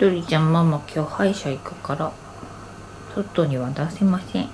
ドリちゃんママ今日歯医者行くから外には出せません。